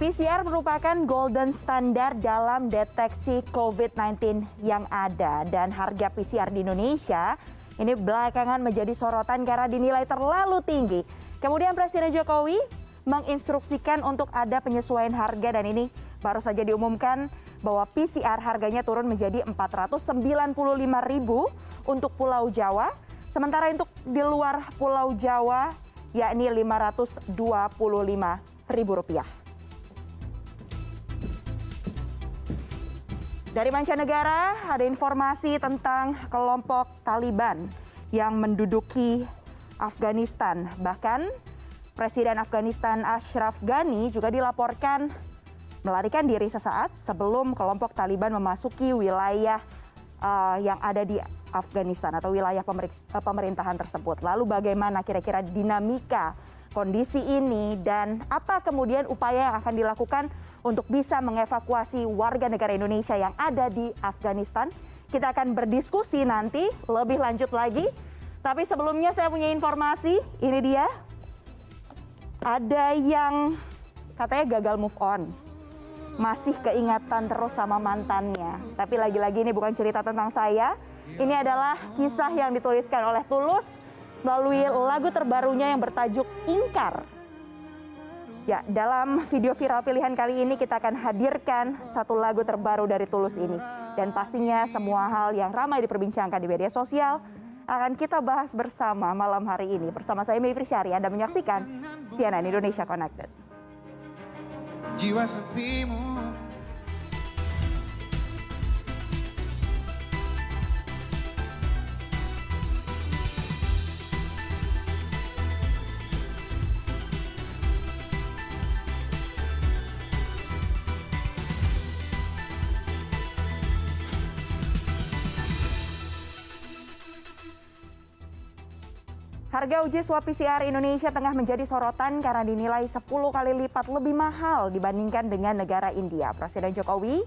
PCR merupakan golden standard dalam deteksi COVID-19 yang ada dan harga PCR di Indonesia ini belakangan menjadi sorotan karena dinilai terlalu tinggi. Kemudian Presiden Jokowi menginstruksikan untuk ada penyesuaian harga dan ini baru saja diumumkan bahwa PCR harganya turun menjadi 495.000 untuk Pulau Jawa, sementara untuk di luar Pulau Jawa yakni Rp525.000. Dari mancanegara ada informasi tentang kelompok Taliban yang menduduki Afghanistan. Bahkan Presiden Afghanistan Ashraf Ghani juga dilaporkan melarikan diri sesaat sebelum kelompok Taliban memasuki wilayah uh, yang ada di Afghanistan atau wilayah pemerintahan tersebut. Lalu bagaimana kira-kira dinamika kondisi ini dan apa kemudian upaya yang akan dilakukan untuk bisa mengevakuasi warga negara Indonesia yang ada di Afghanistan. Kita akan berdiskusi nanti lebih lanjut lagi. Tapi sebelumnya saya punya informasi, ini dia. Ada yang katanya gagal move on. Masih keingatan terus sama mantannya. Tapi lagi-lagi ini bukan cerita tentang saya. Ini adalah kisah yang dituliskan oleh Tulus melalui lagu terbarunya yang bertajuk Ingkar. Ya, dalam video viral pilihan kali ini kita akan hadirkan satu lagu terbaru dari Tulus ini. Dan pastinya semua hal yang ramai diperbincangkan di media sosial akan kita bahas bersama malam hari ini. Bersama saya Mayfri Syari, Anda menyaksikan CNN Indonesia Connected. Jiwa sepimu Harga uji swab PCR Indonesia tengah menjadi sorotan karena dinilai 10 kali lipat lebih mahal dibandingkan dengan negara India. Presiden Jokowi